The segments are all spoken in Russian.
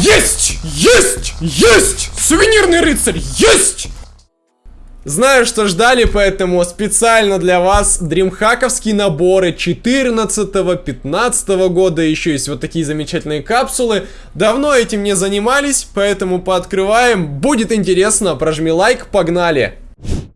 Есть! Есть! Есть! Сувенирный рыцарь! Есть! Знаю, что ждали, поэтому специально для вас дримхаковские наборы 14-15 года. Еще есть вот такие замечательные капсулы. Давно этим не занимались, поэтому пооткрываем. Будет интересно, прожми лайк, погнали!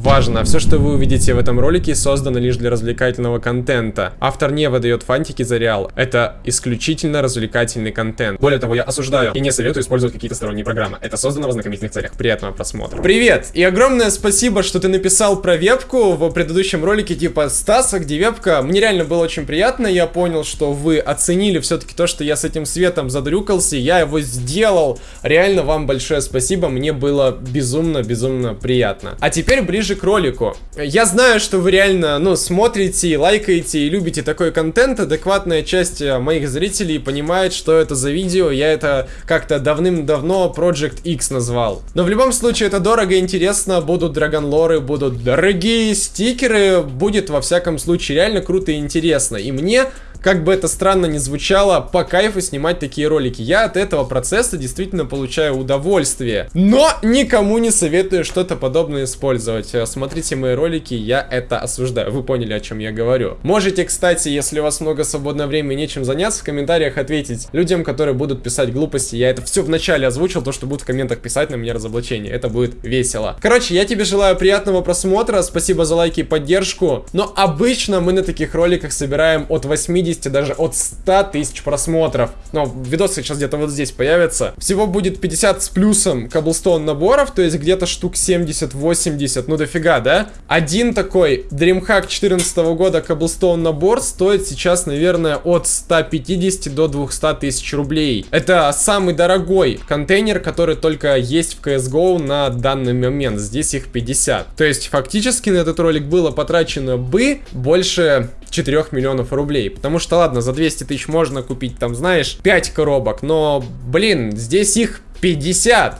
Важно, все, что вы увидите в этом ролике, создано лишь для развлекательного контента. Автор не выдает фантики за реал. Это исключительно развлекательный контент. Более того, я осуждаю и не советую использовать какие-то сторонние программы. Это создано в ознакомительных целях. Приятного просмотра. Привет! И огромное спасибо, что ты написал про вебку в предыдущем ролике типа Стаса, где вебка. Мне реально было очень приятно. Я понял, что вы оценили все-таки то, что я с этим светом задрюкался. Я его сделал. Реально вам большое спасибо. Мне было безумно-безумно приятно. А теперь ближе ближе к ролику. Я знаю, что вы реально, ну, смотрите, лайкаете и любите такой контент. Адекватная часть э, моих зрителей понимает, что это за видео. Я это как-то давным-давно Project X назвал. Но в любом случае это дорого и интересно. Будут драгонлоры, будут дорогие стикеры. Будет во всяком случае реально круто и интересно. И мне как бы это странно не звучало, по кайфу снимать такие ролики. Я от этого процесса действительно получаю удовольствие. Но никому не советую что-то подобное использовать. Э, смотрите мои ролики, я это осуждаю. Вы поняли, о чем я говорю. Можете, кстати, если у вас много свободного времени нечем заняться, в комментариях ответить людям, которые будут писать глупости. Я это все в начале озвучил, то, что будут в комментах писать на меня разоблачение. Это будет весело. Короче, я тебе желаю приятного просмотра. Спасибо за лайки и поддержку. Но обычно мы на таких роликах собираем от 80 50, даже от 100 тысяч просмотров. Но видосы сейчас где-то вот здесь появятся. Всего будет 50 с плюсом каблстон наборов, то есть где-то штук 70-80, ну дофига, да? Один такой DreamHack 14 года каблстон набор стоит сейчас, наверное, от 150 до 200 тысяч рублей. Это самый дорогой контейнер, который только есть в CSGO на данный момент. Здесь их 50. То есть фактически на этот ролик было потрачено бы больше 4 миллионов рублей. Потому что, ладно, за 200 тысяч можно купить, там, знаешь, 5 коробок, но, блин, здесь их 50.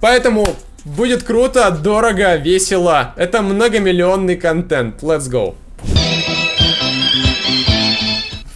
Поэтому будет круто, дорого, весело. Это многомиллионный контент. Let's go.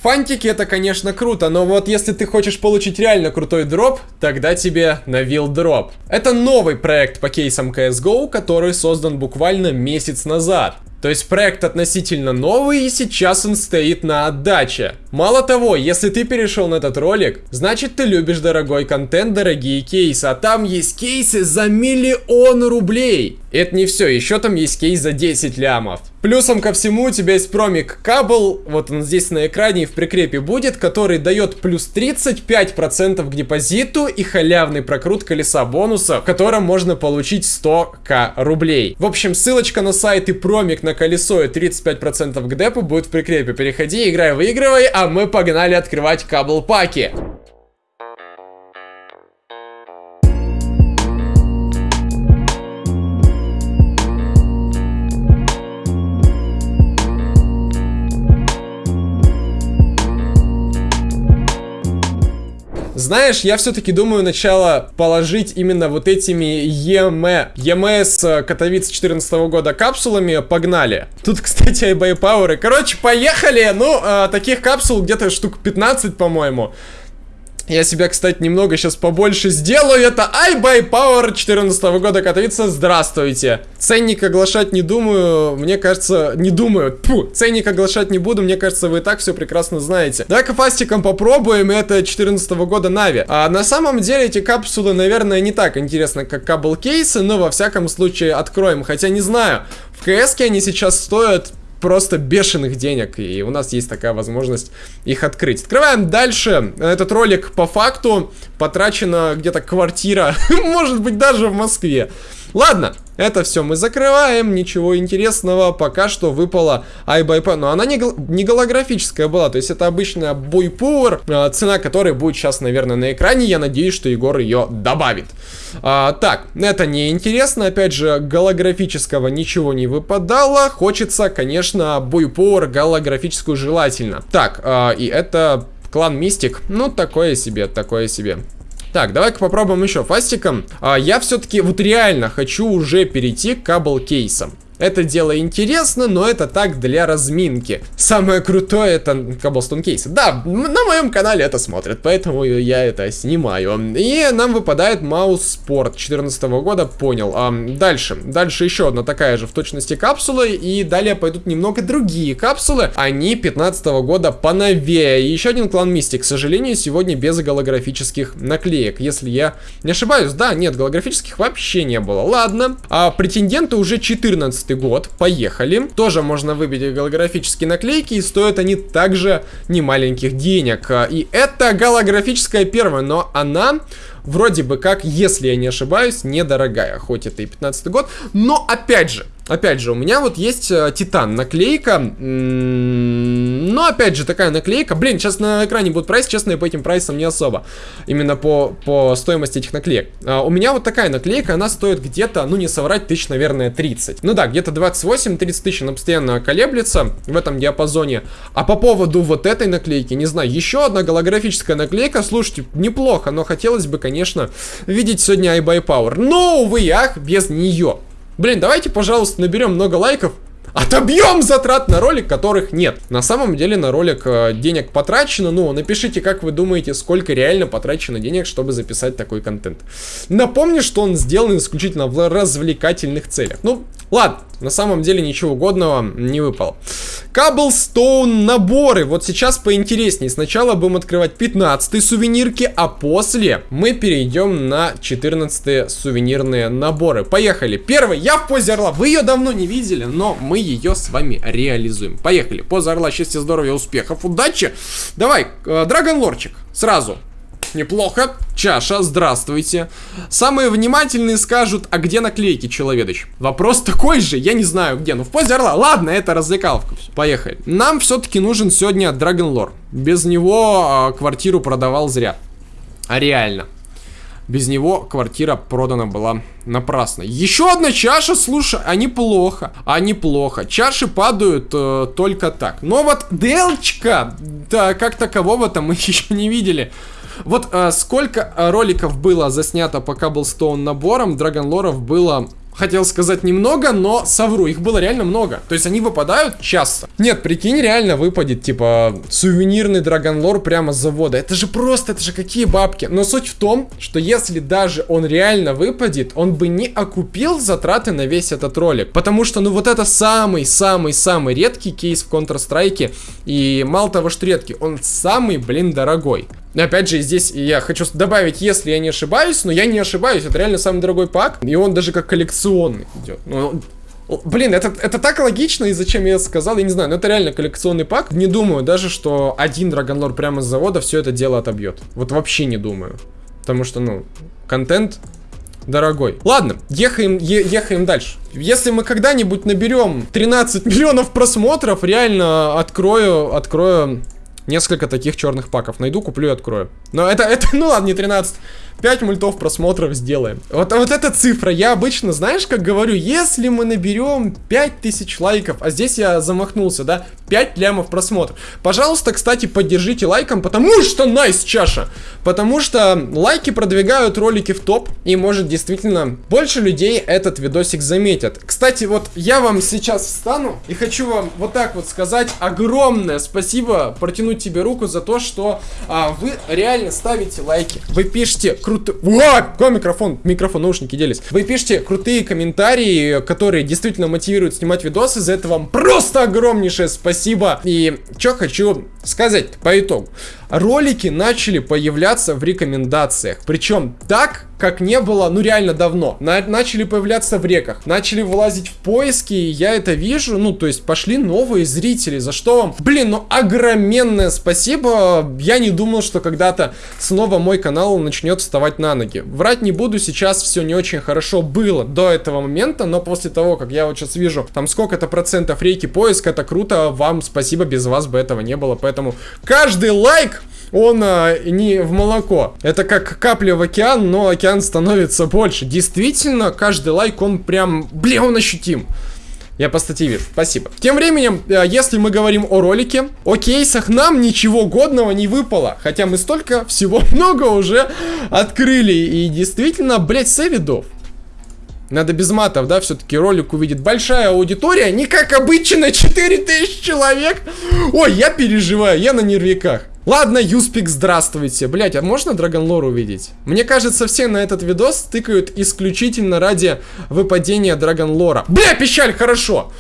Фантики это, конечно, круто, но вот если ты хочешь получить реально крутой дроп, тогда тебе навил дроп. Это новый проект по кейсам CSGO, который создан буквально месяц назад. То есть проект относительно новый и сейчас он стоит на отдаче. Мало того, если ты перешел на этот ролик, значит ты любишь дорогой контент, дорогие кейсы, а там есть кейсы за миллион рублей. Это не все, еще там есть кейс за 10 лямов. Плюсом ко всему у тебя есть промик кабл, вот он здесь на экране и в прикрепе будет, который дает плюс 35% к депозиту и халявный прокрут колеса бонуса, в котором можно получить 100к рублей. В общем, ссылочка на сайт и промик на колесо и 35% к депу будет в прикрепе. Переходи, играй, выигрывай, а мы погнали открывать кабл паки. Знаешь, я все-таки думаю начало положить именно вот этими ЕМ, ЕМС Катовиц 14 года капсулами. Погнали. Тут, кстати, iBuy Power. Короче, поехали. Ну, э, таких капсул где-то штук 15, по-моему. Я себя, кстати, немного сейчас побольше сделаю. Это iBuy Power 14 года Катовица. Здравствуйте. Ценник оглашать не думаю. Мне кажется, не думаю. Фу, ценник оглашать не буду. Мне кажется, вы и так все прекрасно знаете. Давай-ка фастиком попробуем. Это 14 года Нави. А на самом деле эти капсулы, наверное, не так интересны, как кабл кейсы. Но во всяком случае откроем. Хотя не знаю. В КС они сейчас стоят просто бешеных денег, и у нас есть такая возможность их открыть. Открываем дальше. Этот ролик по факту потрачена где-то квартира, может быть даже в Москве. Ладно, это все мы закрываем, ничего интересного, пока что выпала iBuyPower, но она не, гол не голографическая была, то есть это обычная Buy а, цена которой будет сейчас, наверное, на экране, я надеюсь, что Егор ее добавит. А, так, это не интересно, опять же, голографического ничего не выпадало, хочется, конечно, Buy голографическую желательно. Так, а, и это клан Мистик, ну, такое себе, такое себе. Так, давай-ка попробуем еще фастиком. А, я все-таки вот реально хочу уже перейти к кабл кейсам. Это дело интересно, но это так для разминки. Самое крутое это Cobblestone кейсы. Да, на моем канале это смотрят, поэтому я это снимаю. И нам выпадает Маус Спорт 2014 года, понял. А, дальше, дальше еще одна такая же в точности капсула, и далее пойдут немного другие капсулы. Они 15 года поновее. И еще один клан Мистик, к сожалению, сегодня без голографических наклеек, если я не ошибаюсь. Да, нет, голографических вообще не было. Ладно, а претенденты уже 14 2015 год. Поехали. Тоже можно выбить голографические наклейки, и стоят они также немаленьких денег. И это голографическая первая, но она вроде бы как, если я не ошибаюсь, недорогая. Хоть это и 15 год, но опять же, Опять же, у меня вот есть э, Титан наклейка. Но опять же, такая наклейка. Блин, сейчас на экране будет прайс, честно, я по этим прайсам не особо. Именно по, по стоимости этих наклеек. А, у меня вот такая наклейка, она стоит где-то, ну не соврать, тысяч, наверное, 30. Ну да, где-то 28-30 тысяч она постоянно колеблется в этом диапазоне. А по поводу вот этой наклейки, не знаю, еще одна голографическая наклейка. Слушайте, неплохо, но хотелось бы, конечно, видеть сегодня iBuyPower. Но, увы, ах, без нее. Блин, давайте, пожалуйста, наберем много лайков. Отобьем затрат на ролик, которых нет. На самом деле на ролик э, денег потрачено. Ну, напишите, как вы думаете, сколько реально потрачено денег, чтобы записать такой контент. Напомню, что он сделан исключительно в развлекательных целях. Ну, ладно, на самом деле ничего угодного не выпало. Cobblestone наборы. Вот сейчас поинтереснее. Сначала будем открывать 15 сувенирки, а после мы перейдем на 14 сувенирные наборы. Поехали. Первый. Я в позе орла. Вы ее давно не видели, но мы ее с вами реализуем. Поехали. Поза орла. Счастья, здоровья, успехов, удачи. Давай, Драгон э. Сразу. Неплохо. Чаша, здравствуйте. Самые внимательные скажут, а где наклейки, Человедыч? Вопрос такой же, я не знаю где. Ну, в позе орла. Ладно, это развлекаловка. Поехали. Нам все-таки нужен сегодня Драгонлор. Без него а, квартиру продавал зря. А реально. Без него квартира продана была напрасно. Еще одна чаша, слушай, а неплохо. А неплохо. Чаши падают э, только так. Но вот Делчка, да, как такового-то мы еще не видели. Вот э, сколько э, роликов было заснято по Cobblestone наборам, Драгонлоров было хотел сказать немного, но совру, их было реально много. То есть они выпадают часто. Нет, прикинь, реально выпадет, типа, сувенирный драгонлор прямо с завода. Это же просто, это же какие бабки. Но суть в том, что если даже он реально выпадет, он бы не окупил затраты на весь этот ролик. Потому что, ну, вот это самый-самый-самый редкий кейс в Counter-Strike. И мало того, что редкий, он самый, блин, дорогой. Опять же, здесь я хочу добавить, если я не ошибаюсь, но я не ошибаюсь, это реально самый дорогой пак, и он даже как коллекционный идет. Ну, Блин, это, это так логично, и зачем я сказал, я не знаю, но это реально коллекционный пак. Не думаю даже, что один Драгонлор прямо с завода все это дело отобьет. Вот вообще не думаю. Потому что, ну, контент дорогой. Ладно, ехаем, е ехаем дальше. Если мы когда-нибудь наберем 13 миллионов просмотров, реально открою, открою несколько таких черных паков. Найду, куплю и открою. Но это, это, ну ладно, не 13. 5 мультов просмотров сделаем. Вот, вот эта цифра, я обычно, знаешь, как говорю, если мы наберем 5000 лайков, а здесь я замахнулся, да, 5 лямов просмотров. Пожалуйста, кстати, поддержите лайком, потому что найс чаша. Потому что лайки продвигают ролики в топ, и может действительно больше людей этот видосик заметят. Кстати, вот я вам сейчас встану и хочу вам вот так вот сказать огромное спасибо, протянуть тебе руку за то, что а, вы реально ставите лайки. Вы пишете крутые... Какой микрофон? Микрофон, наушники делись. Вы пишете крутые комментарии, которые действительно мотивируют снимать видосы. За это вам просто огромнейшее спасибо. И что хочу сказать по итогу. Ролики начали появляться в рекомендациях. Причем так, как не было, ну реально давно. На начали появляться в реках, начали вылазить в поиски, и я это вижу, ну то есть пошли новые зрители, за что вам, блин, ну огроменное спасибо. Я не думал, что когда-то снова мой канал начнет вставать на ноги. Врать не буду, сейчас все не очень хорошо было до этого момента, но после того, как я вот сейчас вижу, там сколько-то процентов рейки поиска, это круто, вам спасибо, без вас бы этого не было, поэтому каждый лайк он а, не в молоко. Это как капля в океан, но океан становится больше. Действительно, каждый лайк, он прям, бля, он ощутим. Я по статье вижу. Спасибо. Тем временем, э, если мы говорим о ролике, о кейсах, нам ничего годного не выпало. Хотя мы столько всего много уже открыли. И действительно, блять, сэвидов. Надо без матов, да, все-таки ролик увидит большая аудитория, не как обычно 4000 человек. Ой, я переживаю, я на нервиках. Ладно, Юспик, здравствуйте. Блять, а можно Драгонлор увидеть? Мне кажется, все на этот видос тыкают исключительно ради выпадения Драгонлора. Бля, пищаль, хорошо.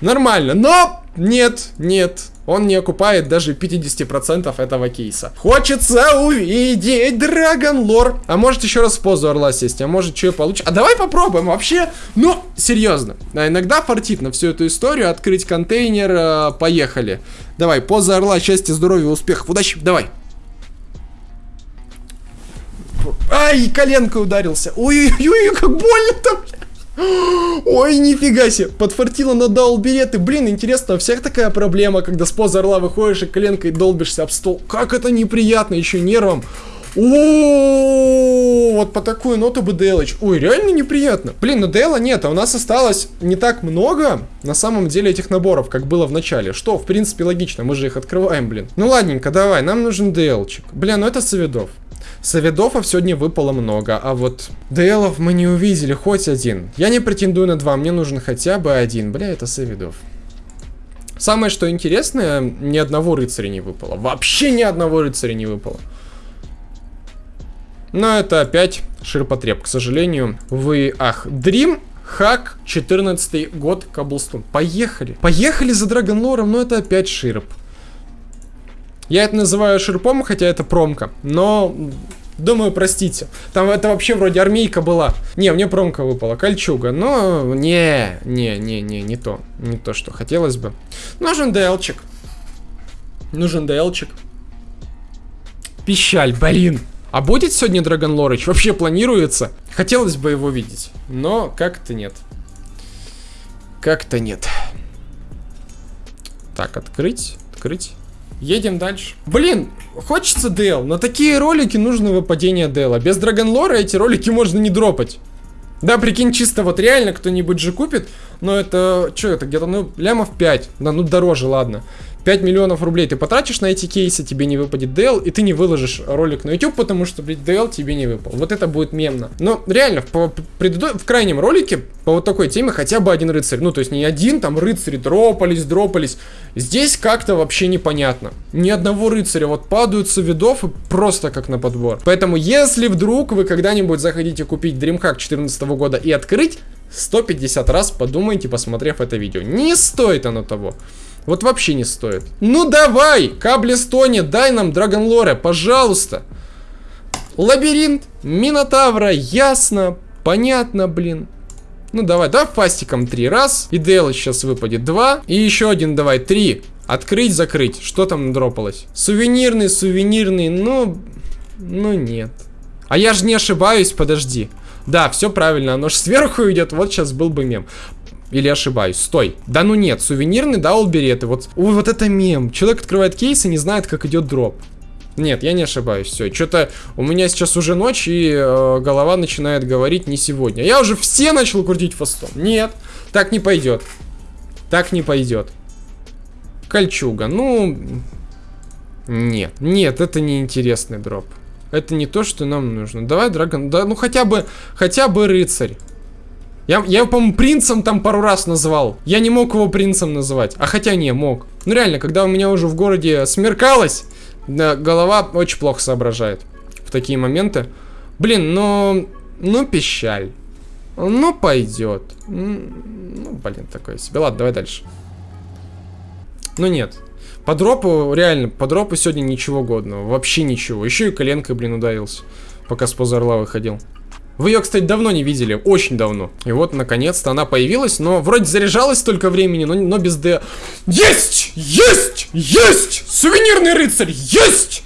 Нормально, но нет, нет. Он не окупает даже 50% этого кейса. Хочется увидеть Драгон Лор. А может еще раз в позу орла сесть, а может что и получится. А давай попробуем вообще. Ну, серьезно. А иногда фартит на всю эту историю. Открыть контейнер, э, поехали. Давай, поза орла, счастья, здоровья, успехов, удачи, давай. Ай, коленкой ударился. Ой-ой-ой, как больно-то, блядь. Ой, нифига себе, подфартило на даулбереты. Блин, интересно, у всех такая проблема, когда с поза орла выходишь и коленкой долбишься об стол. Как это неприятно, еще нервом. О, вот по такую ноту бы Делыч. Ой, реально неприятно. Блин, ну Дела нет, а у нас осталось не так много, на самом деле, этих наборов, как было в начале. Что, в принципе, логично, мы же их открываем, блин. Ну ладненько, давай, нам нужен Делчик. Блин, ну это Савидов. Савидофов сегодня выпало много, а вот ДЛов мы не увидели, хоть один. Я не претендую на два, мне нужен хотя бы один. Бля, это Савидов. Самое, что интересное, ни одного рыцаря не выпало. Вообще ни одного рыцаря не выпало. Но это опять ширпотреб, к сожалению. Вы, ах, Дрим, Хак, 14 год, Каблстон. Поехали. Поехали за Драгонлором, но это опять ширп. Я это называю ширпом, хотя это промка. Но, думаю, простите. Там это вообще вроде армейка была. Не, мне промка выпала, кольчуга. Но, не, не, не, не, не то. Не то, что хотелось бы. Нужен ДЛчик. Нужен ДЛчик. Пищаль, блин. А будет сегодня Драгон Лорыч? Вообще планируется? Хотелось бы его видеть. Но как-то нет. Как-то нет. Так, открыть, открыть. Едем дальше. Блин, хочется Дэл. На такие ролики нужно выпадение Дэла. Без Драгонлора эти ролики можно не дропать. Да, прикинь, чисто вот реально кто-нибудь же купит, но это, что это, где-то, ну, лямов 5, да, ну, дороже, ладно. 5 миллионов рублей ты потратишь на эти кейсы, тебе не выпадет DL, и ты не выложишь ролик на YouTube, потому что, блядь, DL тебе не выпал. Вот это будет мемно. Но реально, в, предыдо... в крайнем ролике по вот такой теме хотя бы один рыцарь. Ну, то есть не один, там рыцари дропались, дропались. Здесь как-то вообще непонятно. Ни одного рыцаря. Вот падают со видов и просто как на подбор. Поэтому, если вдруг вы когда-нибудь захотите купить DreamHack 2014 года и открыть, 150 раз подумайте, посмотрев это видео. Не стоит оно того. Вот вообще не стоит. Ну давай, Каблестоне, дай нам Драгонлоре, пожалуйста. Лабиринт, Минотавра, ясно, понятно, блин. Ну давай, да, фастиком три раз. И Дела сейчас выпадет два. И еще один давай, три. Открыть, закрыть. Что там дропалось? Сувенирный, сувенирный, ну... Ну нет. А я же не ошибаюсь, подожди. Да, все правильно, оно же сверху идет, вот сейчас был бы мем. Или ошибаюсь? Стой. Да ну нет, сувенирный даулбереты. Вот, ой, вот это мем. Человек открывает кейс и не знает, как идет дроп. Нет, я не ошибаюсь. Все, что-то у меня сейчас уже ночь, и э, голова начинает говорить не сегодня. Я уже все начал крутить фастом. Нет, так не пойдет. Так не пойдет. Кольчуга, ну... Нет, нет, это не интересный дроп. Это не то, что нам нужно. Давай, Драгон, да, ну хотя бы, хотя бы рыцарь. Я, я по-моему, принцем там пару раз назвал. Я не мог его принцем называть. А хотя не, мог. Ну реально, когда у меня уже в городе смеркалось, голова очень плохо соображает в такие моменты. Блин, ну, ну пищаль. Ну пойдет. Ну, блин, такое себе. Ладно, давай дальше. Ну нет. По дропу, реально, по дропу сегодня ничего годного. Вообще ничего. Еще и коленкой, блин, ударился. Пока с позорла выходил. Вы ее, кстати, давно не видели, очень давно. И вот, наконец-то, она появилась, но вроде заряжалась столько времени, но, но без Д. Есть! Есть! Есть! Сувенирный рыцарь! Есть!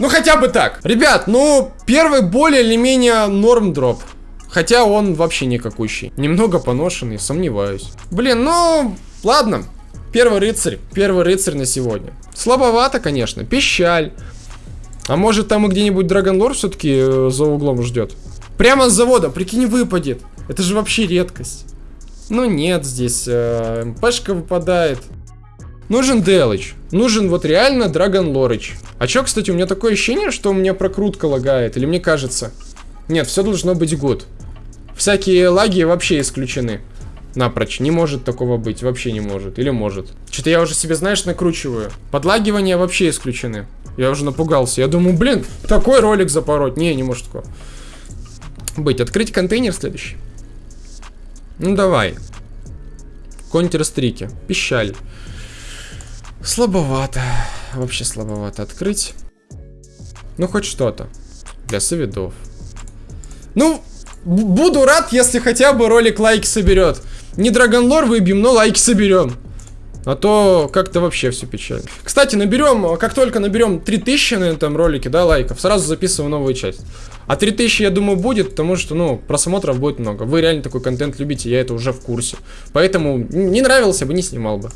Ну, хотя бы так. Ребят, ну, первый более или менее норм дроп. Хотя он вообще никакущий. Немного поношенный, сомневаюсь. Блин, ну, ладно. Первый рыцарь. Первый рыцарь на сегодня. Слабовато, конечно. Пищаль. А может там и где-нибудь Драгонлор все-таки э, за углом ждет? Прямо с завода, прикинь, выпадет. Это же вообще редкость. Ну нет, здесь э, МПшка выпадает. Нужен Делыч. Нужен вот реально Драгон Лорыч. А чё, кстати, у меня такое ощущение, что у меня прокрутка лагает. Или мне кажется? Нет, все должно быть гуд. Всякие лаги вообще исключены. Напрочь. Не может такого быть. Вообще не может. Или может. Что-то я уже себе, знаешь, накручиваю. Подлагивания вообще исключены. Я уже напугался. Я думаю, блин, такой ролик запороть. Не, не может такого быть. Открыть контейнер следующий. Ну давай. Контер-стрики. Пищаль. Слабовато. Вообще слабовато. Открыть. Ну, хоть что-то. Для соведов. Ну, буду рад, если хотя бы ролик лайки соберет. Не Драгонлор выбьем, но лайки соберем. А то как-то вообще все печально. Кстати, наберем, как только наберем 3000 на этом ролике, да, лайков, сразу записываю новую часть. А 3000, я думаю, будет, потому что, ну, просмотров будет много. Вы реально такой контент любите, я это уже в курсе. Поэтому не нравился бы, не снимал бы.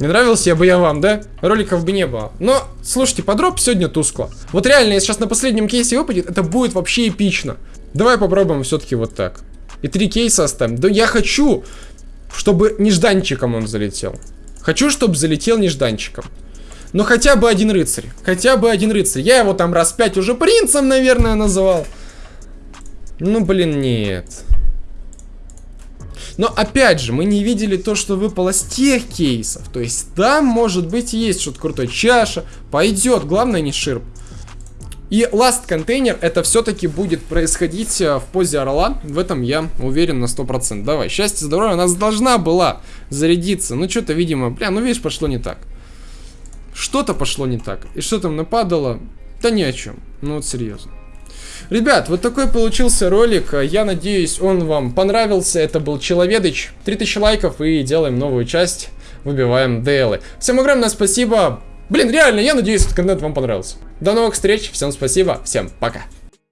Не нравился бы я вам, да? Роликов бы не было. Но, слушайте, подроп сегодня тускло. Вот реально, если сейчас на последнем кейсе выпадет, это будет вообще эпично. Давай попробуем все-таки вот так. И три кейса оставим. Да я хочу, чтобы нежданчиком он залетел. Хочу, чтобы залетел нежданчиком. Но хотя бы один рыцарь. Хотя бы один рыцарь. Я его там раз пять уже принцем, наверное, называл. Ну, блин, нет. Но опять же, мы не видели то, что выпало с тех кейсов. То есть там, может быть, есть что-то крутое. Чаша. Пойдет. Главное, не ширп. И last контейнер это все-таки будет происходить э, в позе орла. В этом я уверен на 100%. Давай, счастье, здоровье. У нас должна была зарядиться. Ну, что-то, видимо, бля, ну, видишь, пошло не так. Что-то пошло не так. И что там нападало? Да ни о чем. Ну, вот серьезно. Ребят, вот такой получился ролик. Я надеюсь, он вам понравился. Это был Человедыч. 3000 лайков и делаем новую часть. Выбиваем ДЛы. Всем огромное спасибо. Блин, реально, я надеюсь, этот контент вам понравился. До новых встреч, всем спасибо, всем пока.